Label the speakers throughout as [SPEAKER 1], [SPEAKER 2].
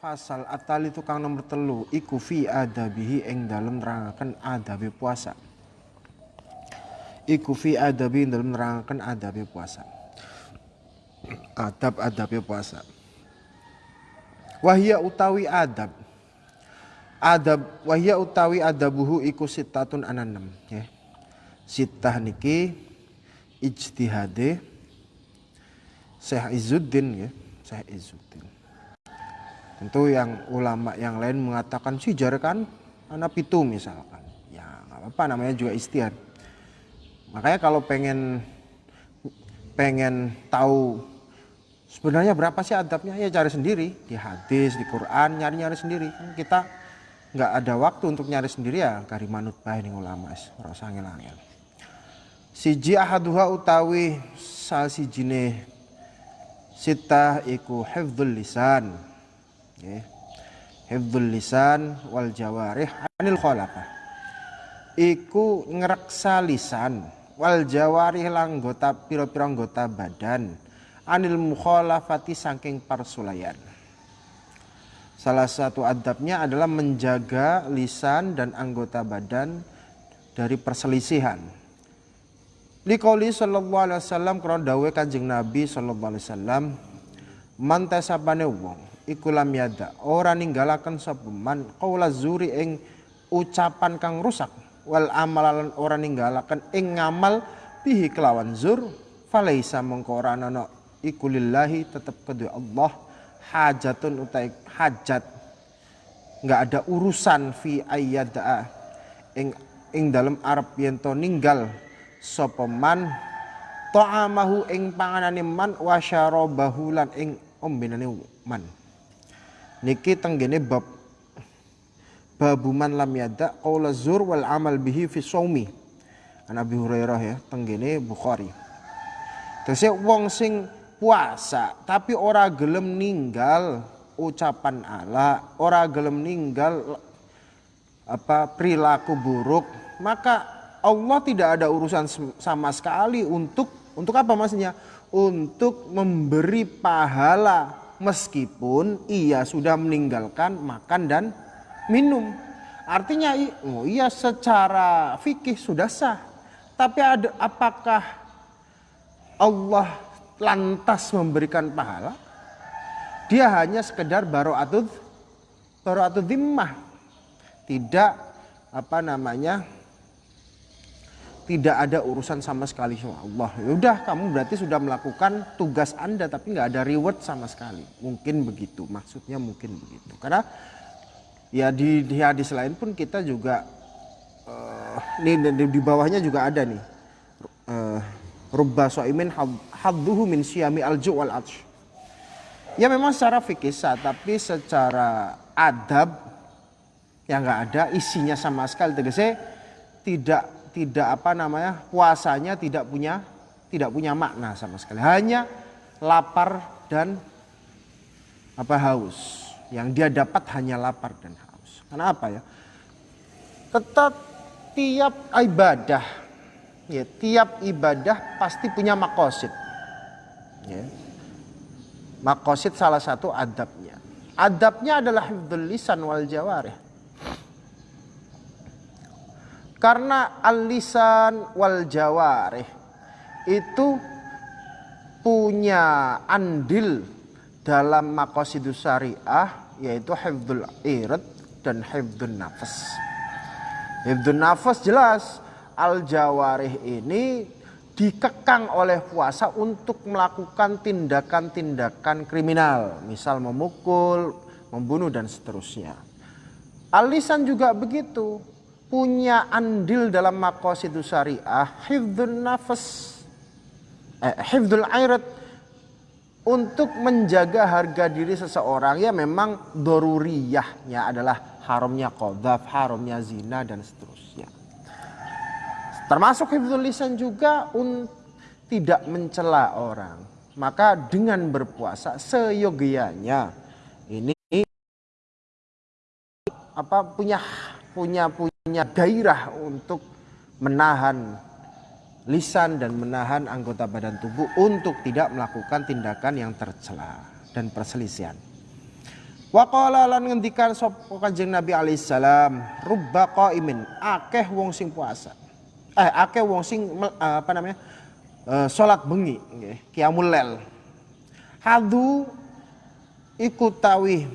[SPEAKER 1] Fasal atali tukang nomor telu iku fi adabihi ing dalem nerangaken adabi puasa. Iku fi adabi ing dalem nerangaken adabi puasa. Adab adabi puasa. Wahia utawi adab. Adab wahia utawi adabuhu iku sitatun ananem ya. Sitah niki ijtihade Syekh Izzuddin ya, Syekh Izzuddin. Tentu yang ulama yang lain mengatakan sijar kan anak pitu misalkan. Ya nggak apa-apa namanya juga istiad. Makanya kalau pengen pengen tahu sebenarnya berapa sih adabnya ya cari sendiri. Di hadis di Quran nyari-nyari sendiri. Kan kita nggak ada waktu untuk nyari sendiri ya. Kari manut bae ning ulama rasa angel-angel siji ahaduha utawi sal sijine sitah iku hifdzul lisan Okay. Hifdzul lisan wal jawarih anil khalaqah. Iku ngreksa lisan wal jawarih langgota pira-pira anggota badan anil mukhalafati saking parsulayan. Salah satu adabnya adalah menjaga lisan dan anggota badan dari perselisihan. Liqauli sallallahu alaihi wasallam krana dawuh Kanjeng Nabi sallallahu alaihi wasallam man tasabane wong ikulam yada. Ora ninggalaken sapa man qaula zuri ing ucapan kang rusak. Wal amalan ora ninggalaken ing ngamal bihi kelawan zur. Falaisa mengko ora ana iku lillahi tetep kedua Allah. Hajatun utai hajat. Nggak ada urusan fi ayyada. Ing ing dalam Arab yen to ninggal sapa man. Ta'amahu ing panganane man wa syarabahu lan ing ombenane man niki tenggene bab babuman lam yada qaula zur wal amal bihi fi shaumi an Abi Hurairah ya tenggene Bukhari. Terus wong sing puasa tapi ora gelem ninggal ucapan ala ora gelem ninggal apa perilaku buruk maka Allah tidak ada urusan sama sekali untuk untuk apa maksudnya? Untuk memberi pahala meskipun ia sudah meninggalkan makan dan minum. Artinya oh iya secara fikih sudah sah. Tapi ada apakah Allah lantas memberikan pahala? Dia hanya sekedar baro'atud baro'atud dhimmah. Tidak apa namanya tidak ada urusan sama sekali sama Allah. Ya udah kamu berarti sudah melakukan tugas Anda tapi nggak ada reward sama sekali. Mungkin begitu, maksudnya mungkin begitu. Karena ya di, di hadis lain pun kita juga uh, nih di, di bawahnya juga ada nih. Uh, Rubba so'imin hadduhu min syami alju wal atsh. Ya memang secara fikih tapi secara adab yang nggak ada isinya sama sekali tegasnya tidak tidak apa namanya puasanya tidak punya tidak punya makna sama sekali. Hanya lapar dan apa haus. Yang dia dapat hanya lapar dan haus. Karena apa ya? Tetap tiap ibadah ya tiap ibadah pasti punya makosid. Ya. Makosid salah satu adabnya. Adabnya adalah hifdzul lisan wal jawarih karena alisan wal jawarih itu punya andil dalam makosidus syariah yaitu hifdzul irat dan hifdzun nafas. Hifdzun nafas jelas al jawarih ini dikekang oleh puasa untuk melakukan tindakan-tindakan kriminal, misal memukul, membunuh dan seterusnya. Alisan juga begitu punya andil dalam makosidus syariah hifdzun nafas eh, hifdzul airat untuk menjaga harga diri seseorang ya memang doruriyahnya adalah haramnya kodaf, haramnya zina dan seterusnya. Termasuk hifdzul lisan juga un, tidak mencela orang. Maka dengan berpuasa seyogianya ini apa punya punya punya gairah untuk menahan lisan dan menahan anggota badan tubuh untuk tidak melakukan tindakan yang tercela dan perselisihan. Wa qala lan ngendikan sapa Kanjeng Nabi alaihissalam, rubba qaimin, akeh wong sing puasa. Eh akeh wong sing apa namanya? Uh, salat bengi nggih, qiyamul lail. Hadu iku tawi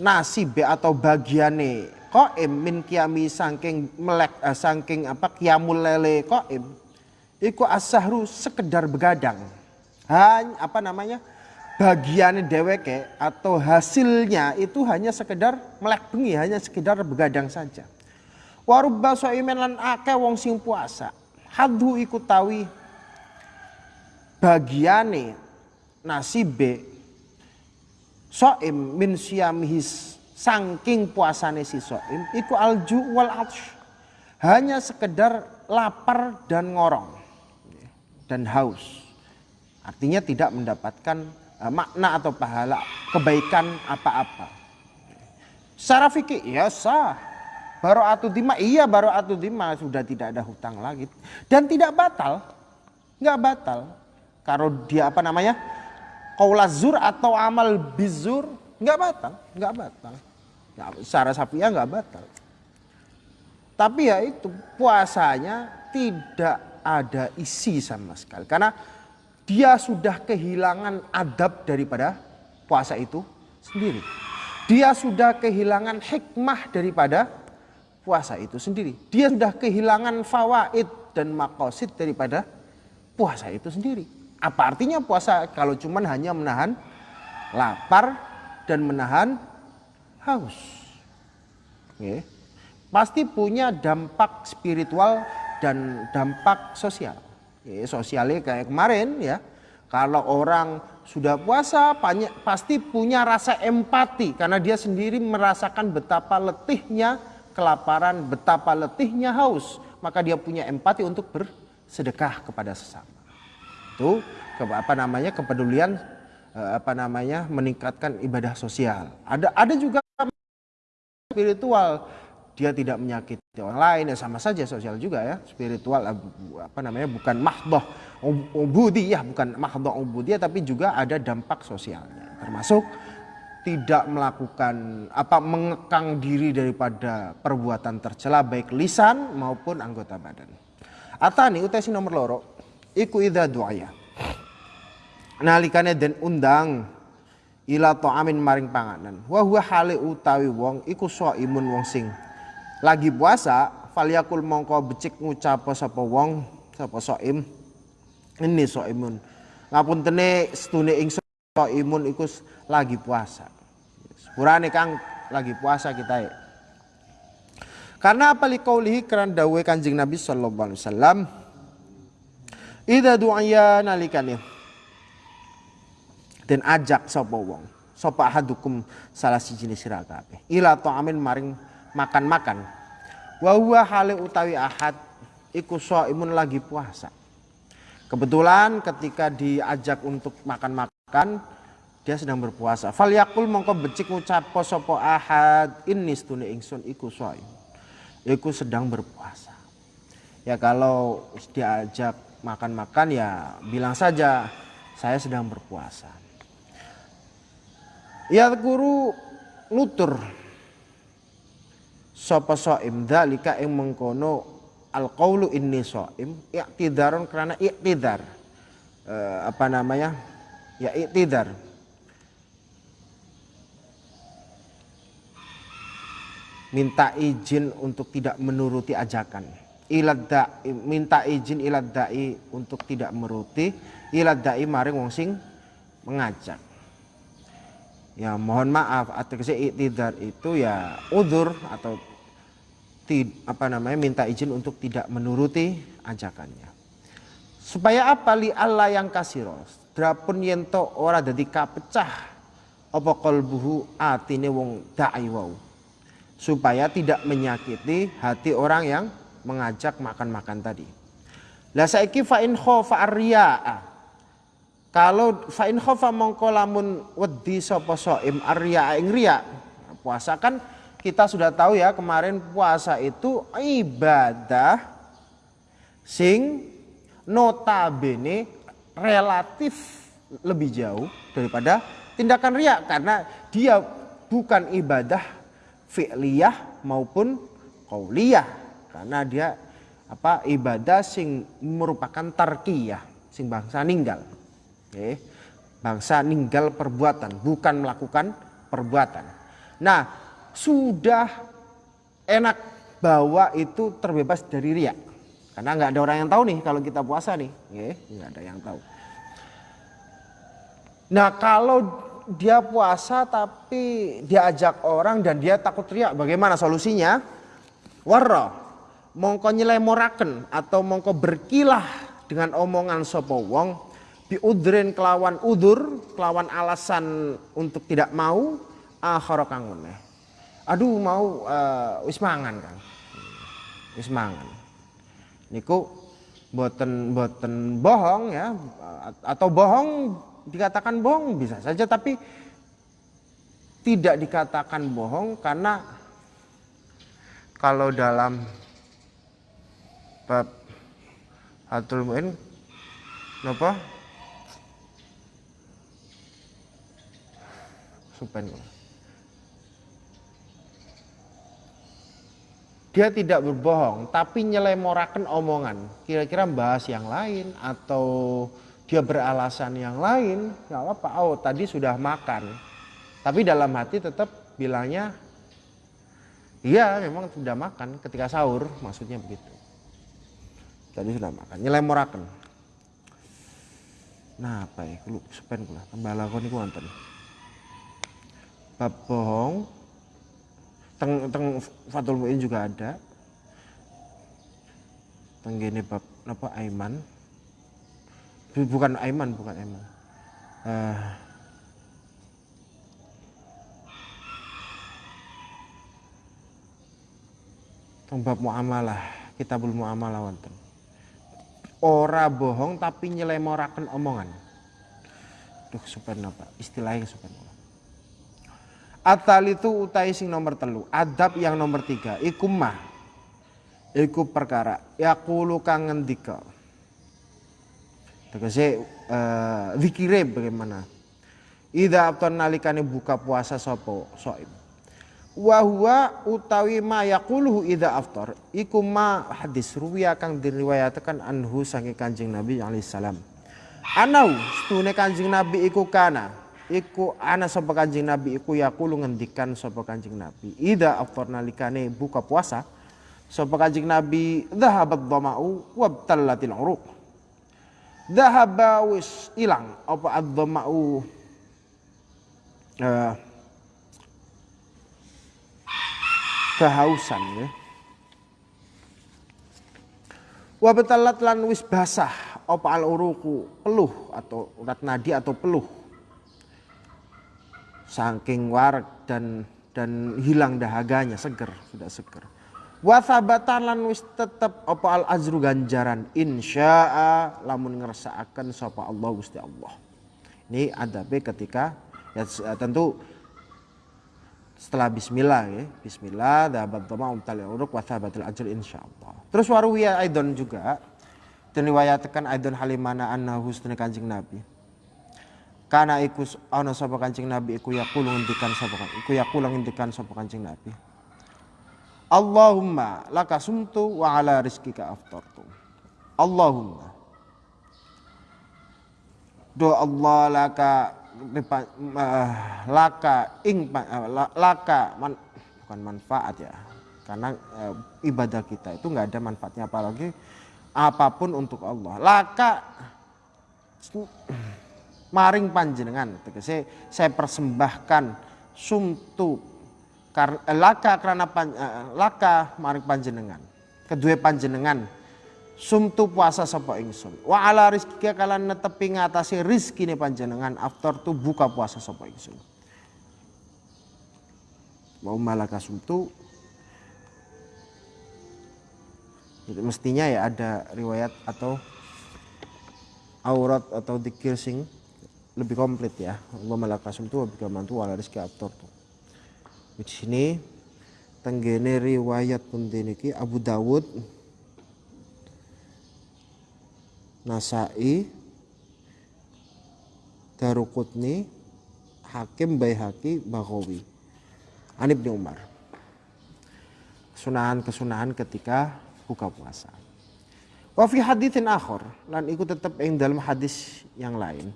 [SPEAKER 1] nasib atau bagiane qaim min qiyami saking melek uh, saking apa qiyamul lele qaim iku asahru sekedar begadang. Hanya apa namanya? bagian deweke atau hasilnya itu hanya sekedar melek bengi, hanya sekedar begadang saja. Warubba soimen lan ake wong sing puasa. Hadhu ikut tawi bagiane nasibe soim min siamihis sangking puasane si soim iku alju wal atsh. Hanya sekedar lapar dan ngorong dan haus. Artinya tidak mendapatkan Eh, makna atau pahala kebaikan apa-apa. Secara fikih ya sah. Baru atu dima iya baru atu dima sudah tidak ada hutang lagi dan tidak batal, nggak batal. Kalau dia apa namanya kaulazur atau amal bizur nggak batal, nggak batal. Ya, secara sapiah nggak batal. Tapi ya itu puasanya tidak ada isi sama sekali karena dia sudah kehilangan adab daripada puasa itu sendiri. Dia sudah kehilangan hikmah daripada puasa itu sendiri. Dia sudah kehilangan fawaid dan makosid daripada puasa itu sendiri. Apa artinya puasa kalau cuman hanya menahan lapar dan menahan haus? Okay. Pasti punya dampak spiritual dan dampak sosial. Ya, sosialnya kayak kemarin ya. Kalau orang sudah puasa pasti punya rasa empati karena dia sendiri merasakan betapa letihnya kelaparan, betapa letihnya haus, maka dia punya empati untuk bersedekah kepada sesama. Itu apa namanya kepedulian eh, apa namanya meningkatkan ibadah sosial. Ada ada juga spiritual dia tidak menyakiti orang lain ya sama saja sosial juga ya spiritual apa namanya bukan mahdoh ubudiyah bukan mahdoh ubudiyah tapi juga ada dampak sosialnya termasuk tidak melakukan apa mengekang diri daripada perbuatan tercela baik lisan maupun anggota badan. Atani utesi nomor loro iku idza du'aya. Nalikane den undang ila ta'amin maring panganan. Wa huwa hale utawi wong iku imun wong sing lagi puasa falyakul mongko becik ngucap sapa wong sapa soim. Ini soimun. Ngapuntene setune ing soimun iku lagi puasa. Sepurane kang lagi puasa kita ya karena apa liqaulihi keran dawe Kanjeng Nabi sallallahu alaihi wasallam Ida du'aya nalikane dan ajak sapa wong sapa hadukum salah siji sira kabeh ila ta'amin maring makan-makan. Wa huwa hale utawi ahad iku imun lagi puasa. Kebetulan ketika diajak untuk makan-makan dia sedang berpuasa. Fal yakul mongko becik ngucap sapa ahad ini stune ingsun iku shaim. Iku sedang berpuasa. Ya kalau diajak makan-makan ya bilang saja saya sedang berpuasa. Ya guru nutur sapa saim dalika ing mengkono alqaulu inni saim i'tidaron karena i'tidar. Uh, apa namanya? Ya i'tidar. Minta izin untuk tidak menuruti ajakan. Ilad minta izin ilad da'i untuk tidak menuruti. Ilad da'i maring wong sing mengajak ya mohon maaf atau i'tidar itu ya udur atau apa namanya minta izin untuk tidak menuruti ajakannya. Supaya apa li Allah yang kasiros. Drapun yento ora dadi kapecah apa kalbuhu atine wong da'i wau. Supaya tidak menyakiti hati orang yang mengajak makan-makan tadi. Lah saiki fa in khofa. Kalau fa in khofa mongko lamun wedi sapa saim arya ing riya. Puasa kan kita sudah tahu ya kemarin puasa itu ibadah sing notabene relatif lebih jauh daripada tindakan riak karena dia bukan ibadah fi'liyah maupun qauliyah. Karena dia apa ibadah sing merupakan tarkiyah sing bangsa ninggal okay. bangsa ninggal perbuatan bukan melakukan perbuatan nah sudah enak bahwa itu terbebas dari riak karena nggak ada orang yang tahu nih kalau kita puasa nih okay. nggak ada yang tahu nah kalau dia puasa tapi diajak orang dan dia takut riak bagaimana solusinya warra mongko nyelemoraken atau mongko berkilah dengan omongan sapa wong biudrin kelawan udur kelawan alasan untuk tidak mau akhara kang meneh. Aduh mau uh, wis mangan kan wis mangan. Niku boten boten bohong ya atau bohong dikatakan bohong bisa saja tapi tidak dikatakan bohong karena kalau dalam bab Hatul Mu'in napa supen dia tidak berbohong tapi nyelemorakan omongan kira-kira bahas yang lain atau dia beralasan yang lain nggak apa oh tadi sudah makan tapi dalam hati tetap bilangnya iya memang sudah makan ketika sahur maksudnya begitu Tadi sudah makan. Nyelemoraken. Nah, apa ya? Kulo sepen kula. Tambah lakon niku. Bab bohong. Teng teng Fatul Muin juga ada. Tenggene bab napa Aiman. Bukan Aiman, bukan Aiman. Uh, bab muamalah, kitabul muamalah wonten ora bohong tapi nyelemoraken omongan. Duh supen apa? Istilahnya supen Atal itu utai sing nomor telu. Adab yang nomor tiga. Iku mah. Iku perkara. Yakulu kang ngendika. Tegese uh, bagaimana? Ida abton nalikane buka puasa sopo soim Wahwa utawi ma yaquluhu idza aftar iku ma hadis ruwiya kang diriwayatkan anhu saking Kanjeng Nabi alaihi salam. Anau stune Kanjeng Nabi iku kana iku ana sapa Kanjeng Nabi iku yaqulu ngendikan sapa Kanjeng Nabi idza aftar nalikane buka puasa sapa Kanjeng Nabi dhahabat dhama'u wabtallatil uruq. Dhahaba wis ilang apa ad-dhama'u uh, kehausan ya. Wabetalat lan wis basah apa al uruku peluh atau urat nadi atau peluh. Saking warak dan dan hilang dahaganya seger sudah seger. Wasabatan lan wis tetep apa al azru ganjaran insya'a lamun ngersaaken sapa Allah Gusti Allah. Ini adabe ketika ya tentu setelah bismillah ya. Bismillah dapat tama umtal uruk wa thabatul ajr insyaallah. Terus waruwiya aidon juga dan riwayatkan aidon halimana anna husnul Kanjeng Nabi. Karena iku ana sapa Kanjeng Nabi iku yaqulu ngendikan sapa iku yaqulu ngendikan sapa Kanjeng Nabi. Allahumma laka sumtu wa ala rizkika aftartu. Allahumma Do Allah laka uh, laka ing uh, laka man, bukan manfaat ya karena uh, ibadah kita itu nggak ada manfaatnya apalagi apa pun untuk Allah laka maring panjenengan tegese saya persembahkan sumtu kar, laka karena pan, uh, laka maring panjenengan kedua panjenengan sumtu puasa sapa ingsun. Wa ala rizki kalan netepi ngatasi rizkine panjenengan after tu buka puasa sapa ingsun. Mau malaka sumtu. Jadi mestinya ya ada riwayat atau aurat atau dikir sing lebih komplit ya Allah sumtu wa bika mantu ala rizki after tu di sini tenggene riwayat pun Abu Dawud Nasai, Darukutni, Hakim Baihaqi Baghawi. An Ibnu Umar. Kesunahan-kesunahan ketika buka puasa. Wa fi haditsin akhar lan iku tetep ing dalam hadis yang lain.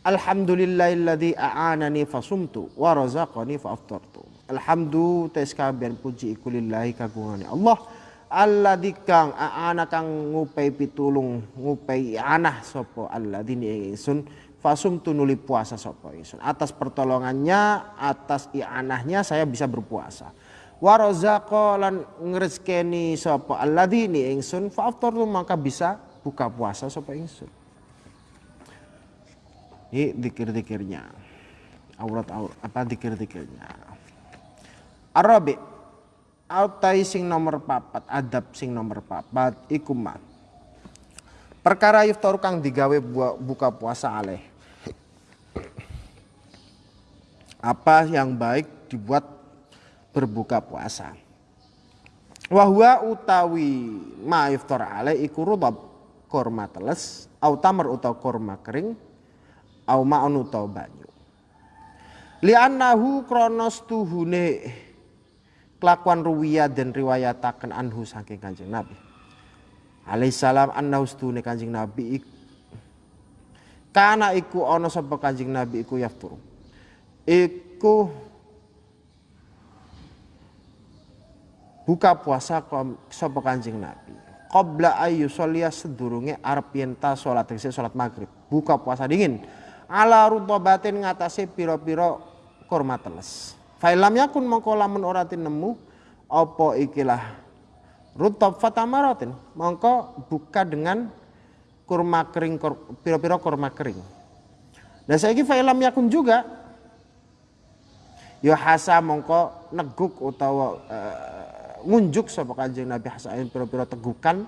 [SPEAKER 1] Alhamdulillahilladzi a'anani fasumtu wa razaqani fa aftartu. Alhamdu tes kabian puji iku lillahi kagungane Allah alladzi kang a'ana kang ngupai pitulung ngupai anah sapa alladzi ingsun fasumtu nuli puasa sapa ingsun. Atas pertolongannya, atas i'anahnya saya bisa berpuasa wa razaqa lan ngrezekeni sapa alladzini ingsun fa maka bisa buka puasa sapa ingsun ini dikir-dikirnya. Aurat aurat apa dikir-dikirnya? Arabi autai sing nomor papat adab sing nomor papat iku perkara yuftar kang digawe buka puasa aleh. Apa yang baik dibuat berbuka puasa. Wahwa utawi ma iftar alai iku rudab korma teles au tamar utawa korma kering au ma'un utawa banyu. Li'annahu kronos tuhune kelakuan ruwiyah dan riwayataken anhu saking Kanjeng Nabi. Alaihissalam annahu stune Kanjeng Nabi kana iku ana sapa Kanjeng Nabi iku yafturu. Iku buka puasa sapa Kanjeng Nabi. Qabla ayu sholia sedurunge arep yen ta salat maghrib. Buka puasa dingin. Ala rutobatin ngatasi piro-piro kurma teles. Failam yakun mongko lamun nemu apa ikilah rutob fatamaratin. Mongko buka dengan kurma kering piro-piro kurma kering. Dan saya failam yakun juga yo hasa mongko neguk utawa uh, ngunjuk sapa Kanjeng Nabi hasain pira-pira tegukan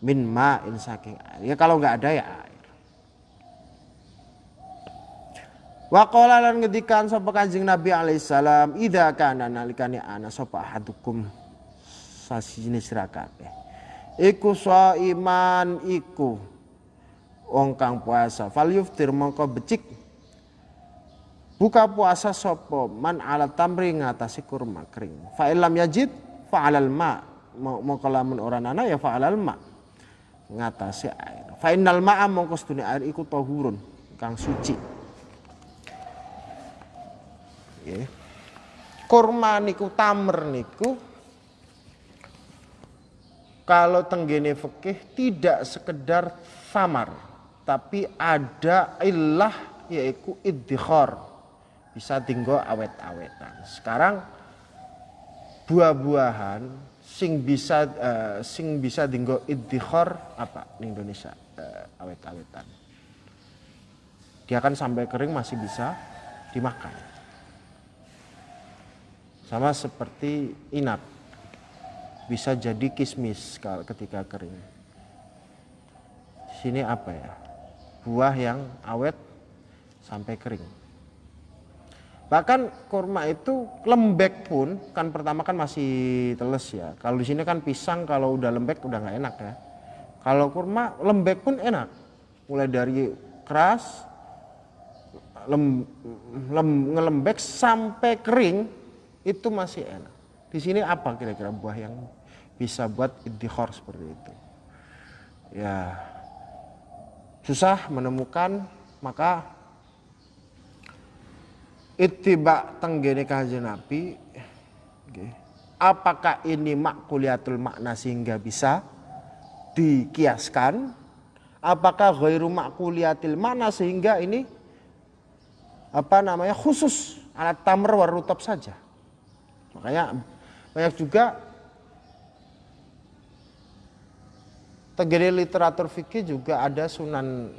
[SPEAKER 1] min ma'in saking air. Ya kalau nggak ada ya air. Wa qala lan ngedikan sapa Kanjeng Nabi alaihissalam idza kana nalikane ana sapa ahadukum? Sasine sira kabeh. Iku iman iku. Wong kang puasa fal yuftir mongko becik. Buka puasa sopo man ala tamri ngatasi kurma kering. Fa ilam yajid fa'alal ma. Mau, mau kalamun orang anak ya fa'alal ma. Ngatasi air. Fa innal ma'a mongko sedune air iku tahurun kang suci ya kurma niku tamer niku kalau tenggene fikih tidak sekedar samar tapi ada ilah yaitu iddikhar bisa tinggal awet-awetan sekarang buah-buahan sing bisa uh, sing bisa dinggo iddikhar apa di Indonesia uh, awet-awetan. Dia kan sampai kering masih bisa dimakan. Sama seperti inap. Bisa jadi kismis ketika kering. Sini apa ya? Buah yang awet sampai kering. Bahkan kurma itu lembek pun kan pertama kan masih teles ya. Kalau di sini kan pisang kalau udah lembek udah nggak enak ya. Kalau kurma lembek pun enak. Mulai dari keras lem, lem, ngelembek sampai kering itu masih enak. Di sini apa kira-kira buah yang bisa buat idihor seperti itu? Ya susah menemukan maka ittiba tenggene kanjeng Nabi okay. apakah ini makuliatul makna sehingga bisa dikiaskan apakah ghairu makuliatil makna sehingga ini apa namanya khusus alat tamr warutab saja makanya banyak juga tenggene literatur fikih juga ada sunan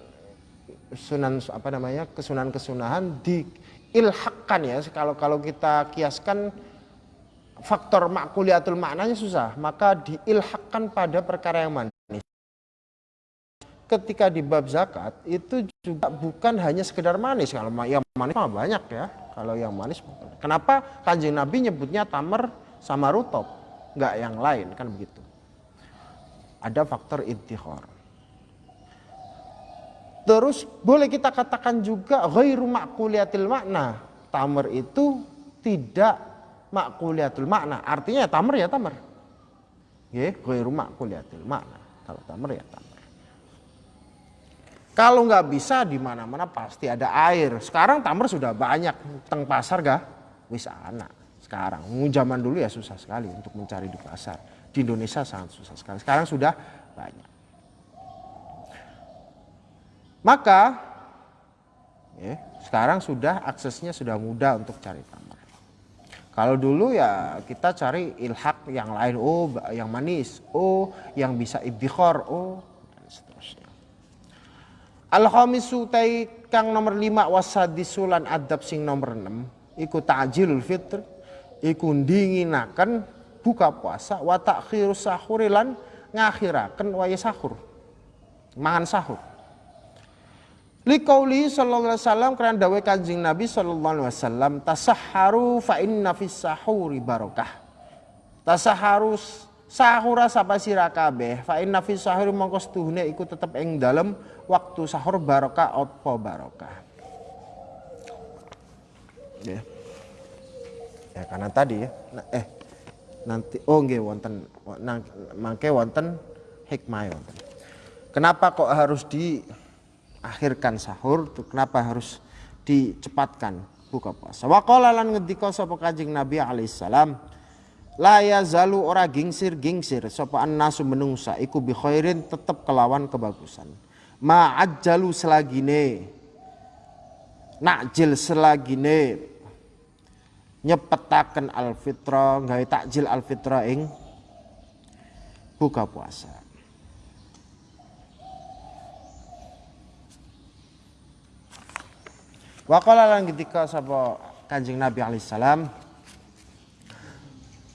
[SPEAKER 1] sunan apa namanya kesunan kesunahan di ilhakkan ya. Kalau kalau kita kiaskan faktor makuliatul maknanya susah maka diilhakkan pada perkara yang manis ketika di bab zakat itu juga bukan hanya sekedar manis kalau yang manis mah banyak ya kalau yang manis kenapa kanjeng nabi nyebutnya tamer sama rutop nggak yang lain kan begitu ada faktor intikhor Terus boleh kita katakan juga ghairu makuliatil makna. Tamr itu tidak makuliatul makna. Artinya ya tamr ya tamr. Ya, ghairu makuliatil makna. Kalau tamr ya tamr. Kalau nggak bisa di mana-mana pasti ada air. Sekarang tamr sudah banyak teng pasar gak? Wis anak. Sekarang, zaman dulu ya susah sekali untuk mencari di pasar. Di Indonesia sangat susah sekali. Sekarang sudah banyak. Maka ya, sekarang sudah aksesnya sudah mudah untuk cari tamar. Kalau dulu ya kita cari ilhak yang lain, oh yang manis, oh yang bisa ibtikhor, oh. Al-khamisu kang nomor lima wasadisulan adab sing nomor enam iku ta'jilul fitr iku dinginaken buka puasa wa takhirus sahurilan ngakhiraken waya sahur. Mangan sahur. Likauli sallallahu alaihi wasallam karena dawe kanjeng Nabi sallallahu alaihi wasallam tasahharu fa inna fis sahuri barokah. Tasahharu sahura sapa sira kabeh fa inna fis sahuri mongko setuhune iku tetep ing dalem waktu sahur barokah apa barokah. Ya. Ya karena tadi ya nah, eh nanti oh nggih wonten mangke wonten hikmah wonten. Kenapa kok harus di akhirkan sahur tuh kenapa harus dicepatkan buka puasa waqala lan ngendika sapa Kanjeng Nabi alaihissalam la yazalu ora gingsir-gingsir. Sapa annasu menungsa. Iku bi khairin tetep kelawan kebagusan. Ma ajjalu selagine. Nakjil selagine. Nyepetaken alfitra. Gawe takjil alfitra ing buka puasa. Waqala lan ketika sapa Kanjeng Nabi alaihissalam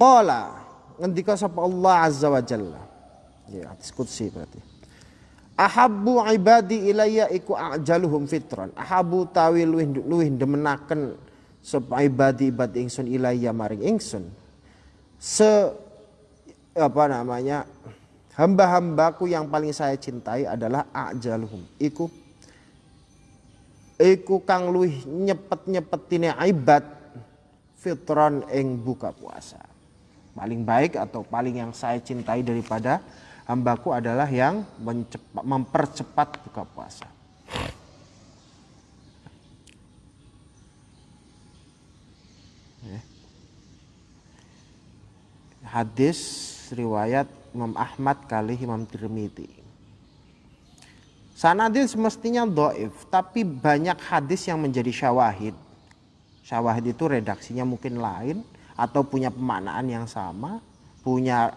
[SPEAKER 1] Qala ngendika sapa Allah azza wa jalla. Ya, hadis qudsi berarti. Ahabbu ibadi ilayya iku ajaluhum fitran. Ahabbu tawi luwih luwih demenaken sapa ibadi ibad ingsun ilayya maring ingsun. Se apa namanya? Hamba-hambaku yang paling saya cintai adalah ajaluhum. Iku iku kang luwih nyepet-nyepetine ibad fitron ing buka puasa. Paling baik atau paling yang saya cintai daripada hambaku adalah yang mempercepat buka puasa. Ya. Hadis riwayat Imam Ahmad kali Imam Tirmidzi. Sanadil semestinya doif, tapi banyak hadis yang menjadi syawahid. Syawahid itu redaksinya mungkin lain atau punya pemaknaan yang sama, punya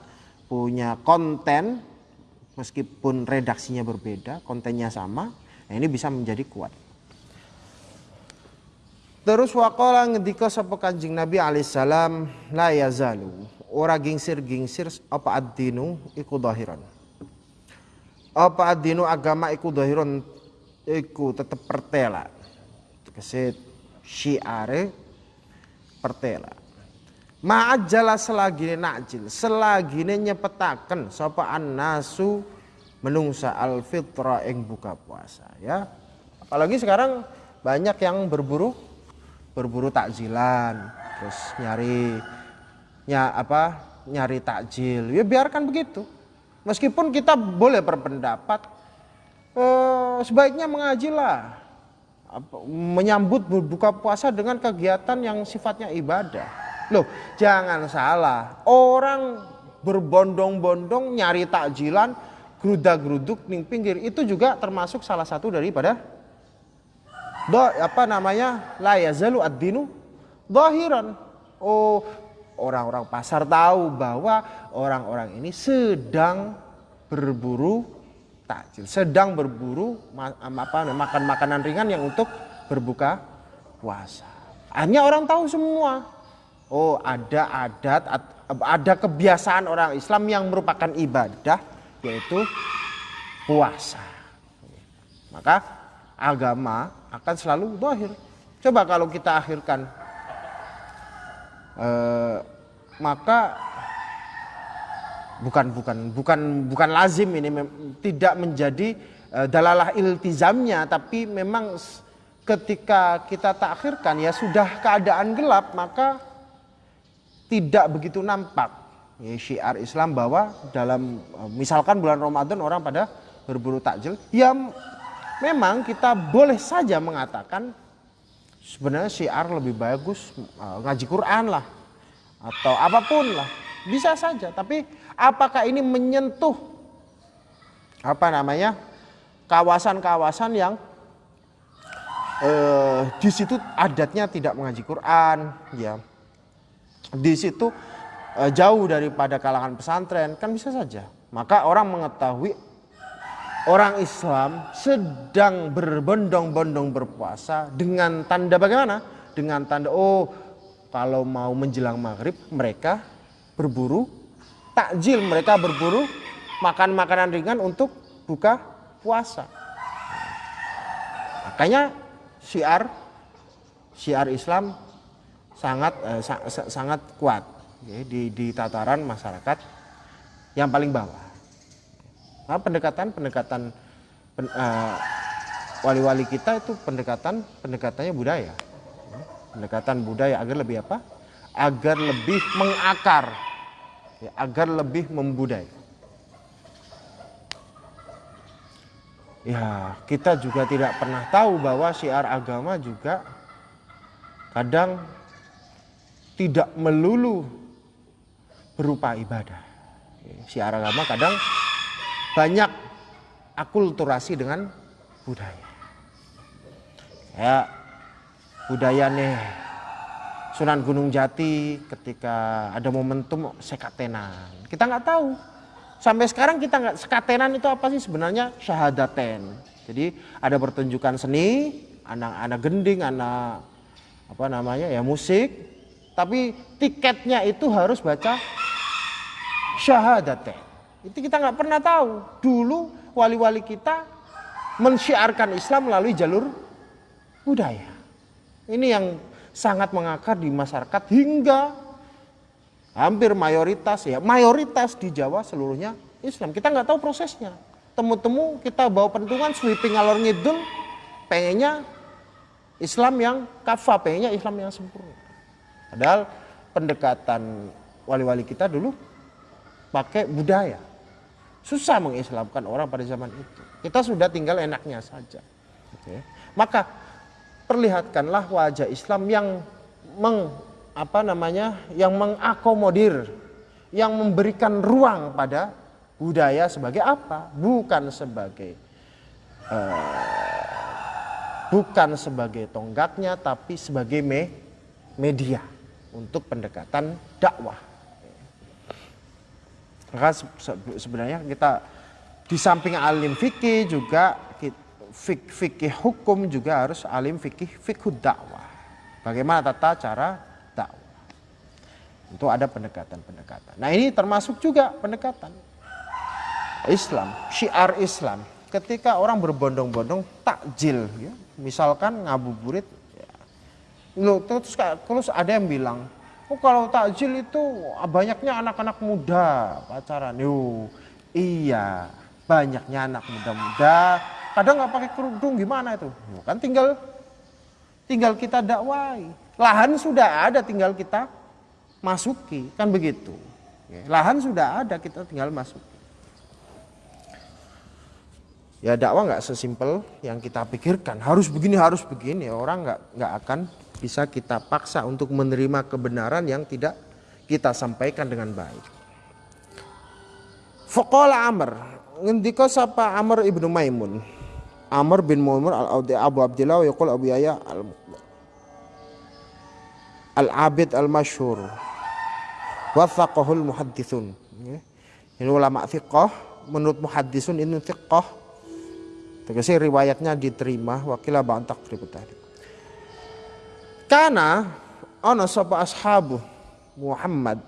[SPEAKER 1] punya konten meskipun redaksinya berbeda, kontennya sama, nah ini bisa menjadi kuat. Terus waqala ngendika sapa Kanjeng Nabi alaihissalam la yazalu. Ora gingsir-gingsir apa ad-dinu iku dhahiran. Apa adinu agama iku dohiron iku tetep pertela. Kesit syiare pertela ma'ajala selagi nakjil selagi nyepetaken sapa annasu menungsa al fitra ing buka puasa ya. Apalagi sekarang banyak yang berburu berburu takjilan terus nyari nya apa nyari takjil. Ya biarkan begitu. Meskipun kita boleh berpendapat eh, sebaiknya mengajilah menyambut berbuka puasa dengan kegiatan yang sifatnya ibadah. Loh, jangan salah. Orang berbondong-bondong nyari takjilan, geruda-geruduk ning pinggir itu juga termasuk salah satu daripada do apa namanya la yazalu ad-dinu. Oh, orang-orang pasar tahu bahwa orang-orang ini sedang berburu takjil, sedang berburu apa makan makanan ringan yang untuk berbuka puasa. Hanya orang tahu semua. Oh, ada adat ada kebiasaan orang Islam yang merupakan ibadah yaitu puasa. Maka agama akan selalu dohir. Coba kalau kita akhirkan eh, maka bukan bukan bukan bukan lazim ini tidak menjadi e, dalalah iltizamnya tapi memang ketika kita takhirkan ya sudah keadaan gelap maka tidak begitu nampak ya, syiar Islam bahwa dalam e, misalkan bulan Ramadan orang pada berburu takjil ya memang kita boleh saja mengatakan sebenarnya syiar lebih bagus e, ngaji Quran lah atau apa pun lah bisa saja tapi apakah ini menyentuh apa namanya kawasan-kawasan yang eh, di situ adatnya tidak mengaji Quran, ya. Di situ eh, jauh daripada kalangan pesantren, kan bisa saja. Maka orang mengetahui orang Islam sedang berbondong-bondong berpuasa dengan tanda bagaimana? Dengan tanda oh kalau mau menjelang maghrib mereka berburu takjil, mereka berburu makan makanan ringan untuk buka puasa. Makanya syiar syiar Islam sangat eh, sangat kuat ya, di, di tataran masyarakat yang paling bawah. Nah, pendekatan pendekatan pen, eh, wali-wali kita itu pendekatan pendekatannya budaya, pendekatan budaya agar lebih apa? Agar lebih mengakar, ya, agar lebih membudaya. ya kita juga tidak pernah tahu bahwa syiar agama juga kadang tidak melulu berupa ibadah. Syiar agama kadang banyak akulturasi dengan budaya. Ya, budaya nih Sunan Gunung Jati ketika ada momentum sekatenan. Kita nggak tahu sampai sekarang kita nggak sekatenan itu apa sih sebenarnya syahadaten. Jadi ada pertunjukan seni, anak-anak gending, anak apa namanya ya musik, tapi tiketnya itu harus baca syahadaten. Itu kita nggak pernah tahu. Dulu wali-wali kita mensyiarkan Islam melalui jalur budaya. Ini yang sangat mengakar di masyarakat hingga hampir mayoritas ya mayoritas di Jawa seluruhnya Islam kita nggak tahu prosesnya temu-temu kita bawa pentungan sweeping alor ngidul pengennya Islam yang kafa pengennya Islam yang sempurna padahal pendekatan wali-wali kita dulu pakai budaya. Susah mengislamkan orang pada zaman itu. Kita sudah tinggal enaknya saja. Maka perlihatkanlah wajah Islam yang meng apa namanya yang mengakomodir yang memberikan ruang pada budaya sebagai apa? Bukan sebagai uh, bukan sebagai tonggaknya tapi sebagai me, media untuk pendekatan dakwah maka sebenarnya kita di samping alim fikih juga fik, fikih hukum juga harus alim fikih fikih dakwah bagaimana tata cara itu ada pendekatan-pendekatan. Nah ini termasuk juga pendekatan Islam, syiar Islam. Ketika orang berbondong-bondong takjil, ya, misalkan ngabuburit. Loh, terus terus ada yang bilang, oh kalau takjil itu banyaknya anak-anak muda pacaran. Yo, iya, banyaknya anak muda-muda. Kadang nggak pakai kerudung gimana itu? Kan tinggal tinggal kita dakwai. Lahan sudah ada, tinggal kita masuki kan begitu lahan sudah ada kita tinggal masuk ya dakwah nggak sesimpel yang kita pikirkan harus begini harus begini orang nggak nggak akan bisa kita paksa untuk menerima kebenaran yang tidak kita sampaikan dengan baik. Fakola Amr ngendika sapa Amr ibnu Maimun Amr bin Maimun al Abu Abdillah yaqul Abu Yahya al Al-Abid al-Masyhur Wafaqahul muhaddisun. Ya. Ini ulama fiqh, menurut muhaddisun ini fiqh. Tegese riwayatnya diterima wakila ba'an takribu tadi. Karena ana sapa ashabu Muhammad?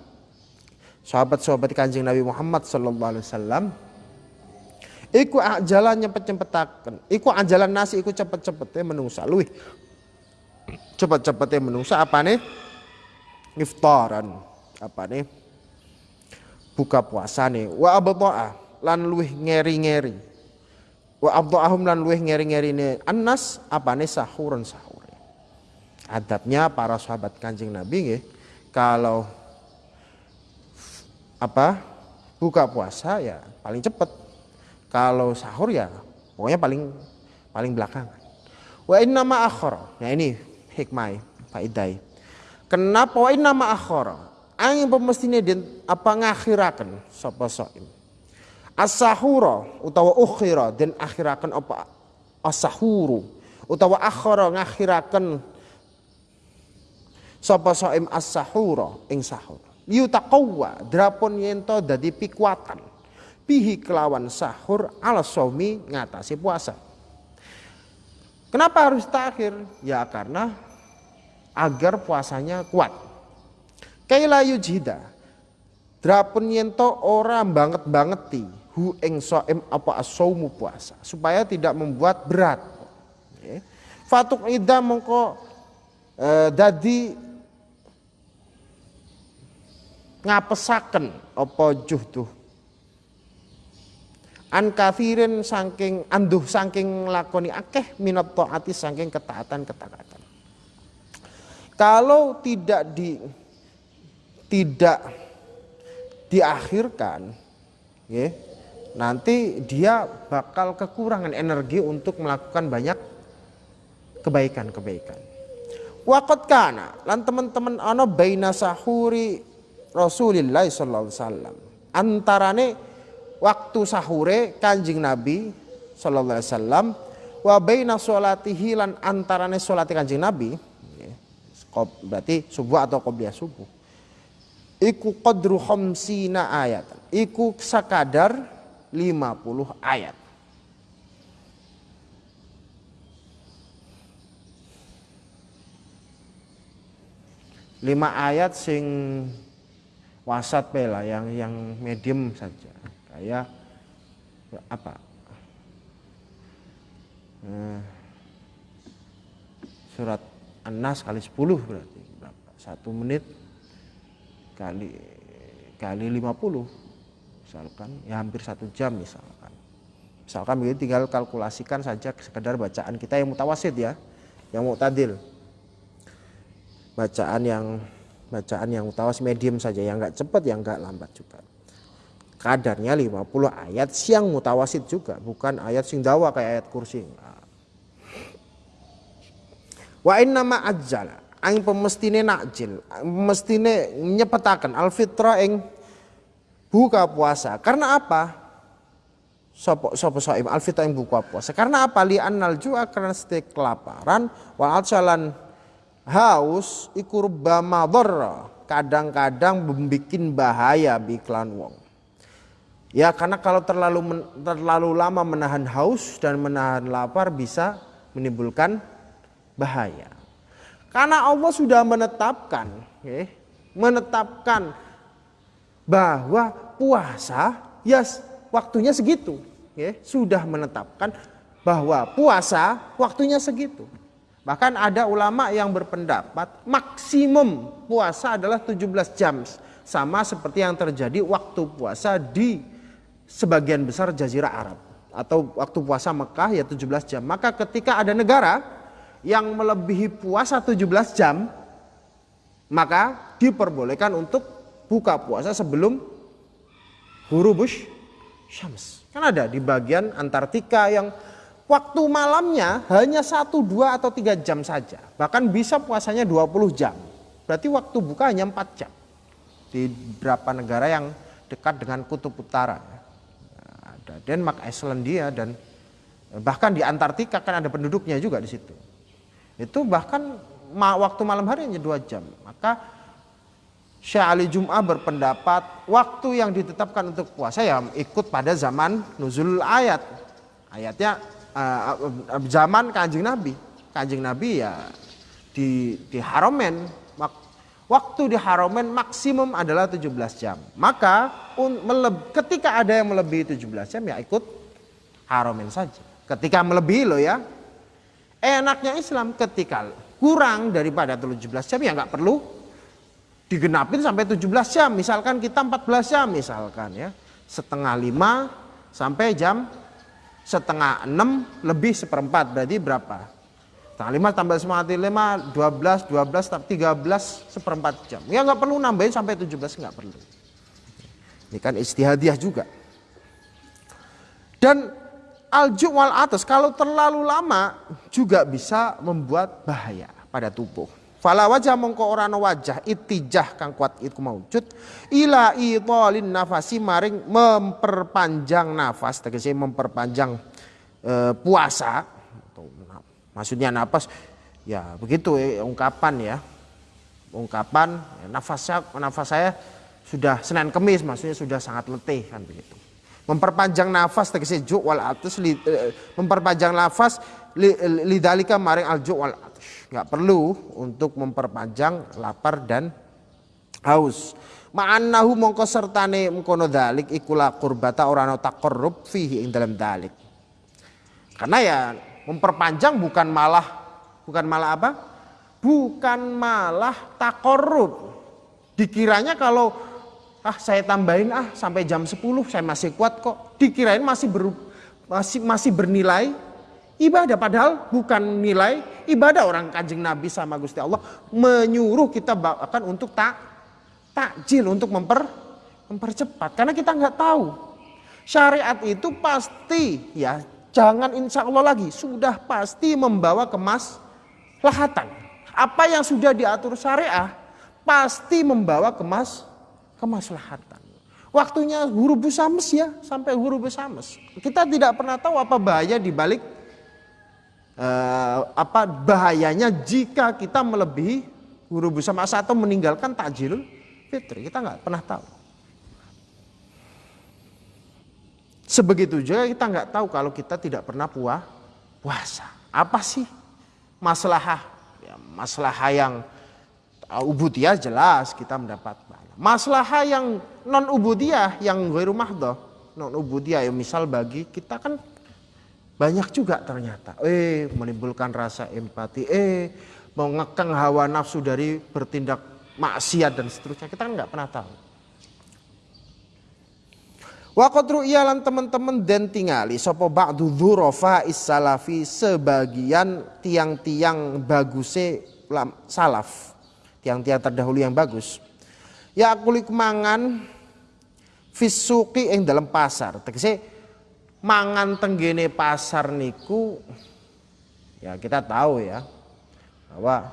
[SPEAKER 1] Sahabat-sahabat kanjeng Nabi Muhammad sallallahu alaihi wasallam. Iku ajalan nyepet-nyepetaken iku ajalan nasi iku cepet-cepete menungsa. Luwih. Cepet-cepete menungsa nih iftaran. Apa nih buka puasa nih wa abta'a lan luih ngeri-ngeri. Wa abdu'ahum lan luweh ngeri-ngerine annas apane? Sahuran sahur. Adabnya para sahabat Kanjeng Nabi nggih kalau apa buka puasa ya paling cepet. Kalau sahur ya pokoknya paling paling belakangan. Wa inna ma akhara. Nah ini hikmah faidai. Kenapa wa inna ma akhara? Angin pemestine den apa ngakhiraken sapa saim. As-sahura utawa ukhira den akhiraken apa as-sahuru utawa akhara ngakhiraken sapa saim as-sahura ing sahur. Yutaqawwa drapun yento dadi pikuatan bihi kelawan sahur ala somi ngatasi puasa. Kenapa harus takhir? Ya karena agar puasanya kuat. Kaila yujida. Drapun yento ora banget bangeti hu ing soem apa asaumu puasa supaya tidak membuat berat. Fatuk ida mongko e, dadi ngapesaken apa juhduh an kafirin saking anduh saking lakoni akeh minat taati saking ketaatan ketaatan kalau tidak di tidak diakhirkan, ya, nanti dia bakal kekurangan energi untuk melakukan banyak kebaikan-kebaikan. Wakot kana lan teman-teman ana baina sahuri Rasulillah sallallahu alaihi wasallam. Antarane waktu sahure Kanjeng Nabi sallallahu alaihi wasallam wa baina sholatihi lan antarane Kanjeng Nabi ya, berarti subuh atau qobliyah subuh. Iku qadru khamsina ayat. Iku sekadar 50 ayat. Lima ayat sing wasat pela yang yang medium saja. Kayak apa? Eh, surat An-Nas kali 10 berarti berapa? Satu menit kali kali 50 misalkan ya hampir satu jam misalkan. Misalkan begitu tinggal kalkulasikan saja sekedar bacaan kita yang mutawasid ya yang muktadil bacaan yang bacaan yang mutawas medium saja yang enggak cepat yang enggak lambat juga kadarnya 50 ayat siang mutawasid juga bukan ayat sing dawa kayak ayat kursi wa inna ma ajjala aing pemestine nakjil, mestine nyepetaken alfitra ing buka puasa. Karena apa? Sopo sopo soim alfitra ing buka puasa. Karena apa? Li annal ju'a karena setiap kelaparan wa atsalan haus iku rubbama Kadang-kadang membikin bahaya biklan wong. Ya karena kalau terlalu terlalu lama menahan haus dan menahan lapar bisa menimbulkan bahaya. Karena Allah sudah menetapkan, ya, menetapkan bahwa puasa ya waktunya segitu, ya, sudah menetapkan bahwa puasa waktunya segitu. Bahkan ada ulama yang berpendapat maksimum puasa adalah 17 jam. Sama seperti yang terjadi waktu puasa di sebagian besar jazirah Arab. Atau waktu puasa Mekah ya 17 jam. Maka ketika ada negara yang melebihi puasa 17 jam maka diperbolehkan untuk buka puasa sebelum hurubus syams. Kan ada di bagian Antartika yang waktu malamnya hanya satu, dua atau tiga jam saja. Bahkan bisa puasanya 20 jam. Berarti waktu buka hanya 4 jam. Di beberapa negara yang dekat dengan kutub utara. Ada Denmark, Islandia dan bahkan di Antartika kan ada penduduknya juga di situ. Itu bahkan waktu malam hari hanya dua jam. Maka Syekh Ali Jum'ah berpendapat waktu yang ditetapkan untuk puasa ya ikut pada zaman nuzul ayat. Ayatnya uh, zaman kanjeng Nabi. Kanjeng Nabi ya di, di haromen. Waktu di haromen maksimum adalah 17 jam. Maka ketika ada yang melebihi 17 jam ya ikut haromen saja. Ketika melebihi loh ya, Enaknya Islam ketika kurang daripada 17 jam ya nggak perlu digenapin sampai 17 jam. Misalkan kita 14 jam misalkan ya. Setengah lima sampai jam setengah enam lebih seperempat berarti berapa? Setengah lima tambah setengah lima, dua belas, dua belas, tiga belas seperempat jam. Ya nggak perlu nambahin sampai tujuh belas nggak perlu. Ini kan istihadiah juga. Dan alju wal atas kalau terlalu lama juga bisa membuat bahaya pada tubuh. Fala wajah mongko ora wajah itijah kang kuat iku maujud. Ila idhalin nafasi maring memperpanjang nafas tegese memperpanjang e, puasa. Maksudnya nafas ya begitu ya, ungkapan ya. Ungkapan ya, nafas saya nafas saya sudah Senin Kemis maksudnya sudah sangat letih kan begitu. Memperpanjang nafas tegese juk wal atus li, e, memperpanjang nafas lidalika maring al juk wal nggak perlu untuk memperpanjang lapar dan haus. Ma'annahu mongko sertane mengkono dalik ikulah kurbata orano takorrub fihi ing dalam dalik. Karena ya memperpanjang bukan malah bukan malah apa? Bukan malah takorrub. Dikiranya kalau ah saya tambahin ah sampai jam 10 saya masih kuat kok. Dikirain masih ber, masih masih bernilai ibadah padahal bukan nilai ibadah orang kanjeng Nabi sama Gusti Allah. Menyuruh kita bahkan untuk tak takjil untuk memper mempercepat. Karena kita nggak tahu. Syariat itu pasti ya jangan insya Allah lagi sudah pasti membawa kemas lahatan apa yang sudah diatur syariah pasti membawa kemas kemaslahatan. Waktunya huruf busames ya sampai huruf busames kita tidak pernah tahu apa bahaya di balik eh, apa bahayanya jika kita melebihi guru bersama atau meninggalkan takjil fitri? Kita nggak pernah tahu. Sebegitu juga kita nggak tahu kalau kita tidak pernah puah puasa. Apa sih masalah ya, masalah yang uh, ubudiyah jelas kita mendapat masalah yang non ubudiyah yang gue rumah doh non ubudiyah ya misal bagi kita kan banyak juga ternyata. Eh, menimbulkan rasa empati. Eh, mau ngekang hawa nafsu dari bertindak maksiat dan seterusnya. Kita kan nggak pernah tahu. Wakotru ialan teman-teman dan tingali sopo ba'du dhurofa salafi sebagian tiang-tiang baguse salaf. Tiang-tiang terdahulu yang bagus. Ya kulik mangan fisuki yang dalam pasar. Tegese mangan tenggene pasar niku ya kita tahu ya bahwa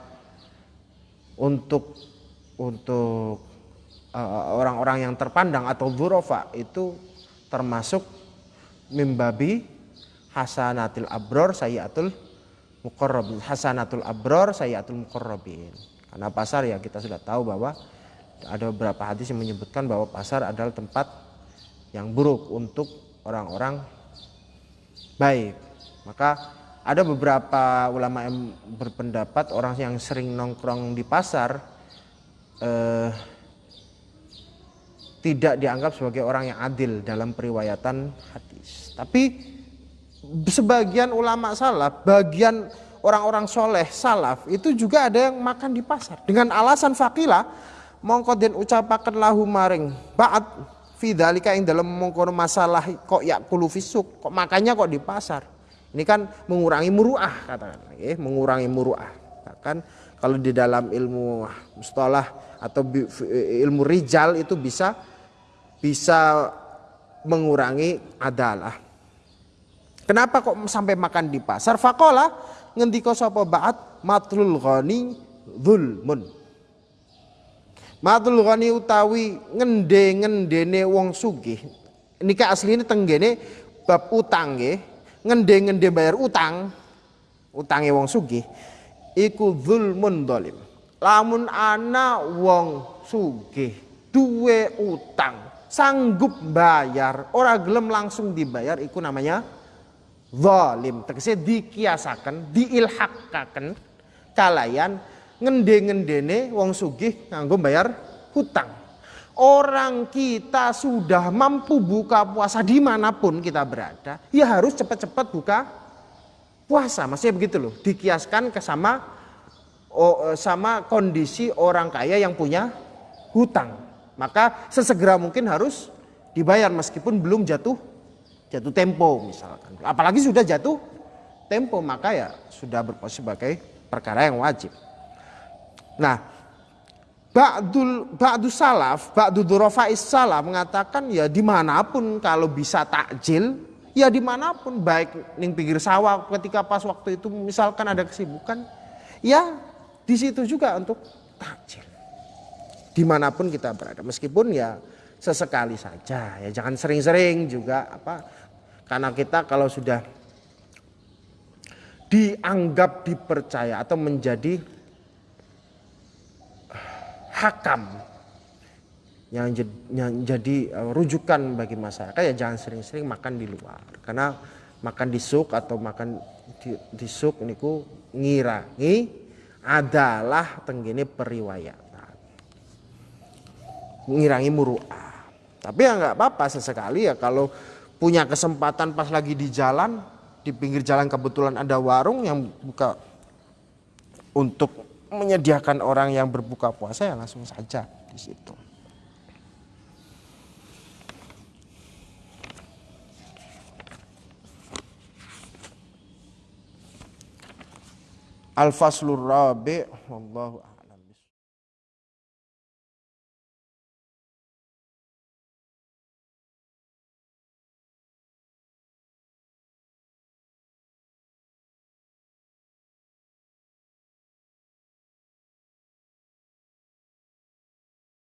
[SPEAKER 1] untuk untuk uh, orang-orang uh, yang terpandang atau burofa itu termasuk mimbabi hasanatil abror sayyatul mukorrobin hasanatul abror sayyatul mukorrobin karena pasar ya kita sudah tahu bahwa ada beberapa hadis yang menyebutkan bahwa pasar adalah tempat yang buruk untuk orang-orang baik. Maka ada beberapa ulama yang berpendapat orang yang sering nongkrong di pasar eh, tidak dianggap sebagai orang yang adil dalam periwayatan hadis. Tapi sebagian ulama salaf, bagian orang-orang soleh salaf itu juga ada yang makan di pasar dengan alasan fakila mongko den ucapaken lahu maring ba'at Fidalika yang dalam mengkono masalah kok ya kulu fisuk, kok makanya kok di pasar. Ini kan mengurangi muruah katakan, ya, mengurangi muruah. Kan kalau di dalam ilmu mustalah atau ilmu rijal itu bisa bisa mengurangi adalah. Kenapa kok sampai makan di pasar? Fakola ngendiko sapa ba'at matlul ghani zulmun Matul ghani utawi ngende-ngendene wong sugih. Nika asline tenggene bab utang nggih. Ngende-ngende bayar utang. Utange wong sugih iku zulmun dolim. Lamun ana wong sugih duwe utang, sanggup bayar, ora gelem langsung dibayar iku namanya zalim. Tegese dikiasaken, diilhakaken kalayan ngende-ngendene wong sugih nganggo bayar hutang. Orang kita sudah mampu buka puasa di mana pun kita berada, ya harus cepat-cepat buka puasa. Maksudnya begitu loh, dikiaskan ke sama oh, sama kondisi orang kaya yang punya hutang. Maka sesegera mungkin harus dibayar meskipun belum jatuh jatuh tempo misalkan. Apalagi sudah jatuh tempo maka ya sudah berposisi sebagai perkara yang wajib. Nah, Ba'dul Ba'du salaf, Ba'du durafa'is salaf mengatakan ya di mana pun kalau bisa takjil, ya di mana pun baik ning pinggir sawah ketika pas waktu itu misalkan ada kesibukan, ya di situ juga untuk takjil. Di mana pun kita berada, meskipun ya sesekali saja, ya jangan sering-sering juga apa, karena kita kalau sudah dianggap dipercaya atau menjadi hakam yang jadi uh, rujukan bagi masyarakat ya jangan sering-sering makan di luar. Karena makan di suk atau makan di, di suk niku ngirangi adalah tenggini periwayatan. Ngirangi muru'ah. Tapi ya nggak apa-apa sesekali ya kalau punya kesempatan pas lagi di jalan di pinggir jalan kebetulan ada warung yang buka untuk menyediakan orang yang berbuka puasa ya langsung saja di situ. Al-Faslur Rabi' wallahu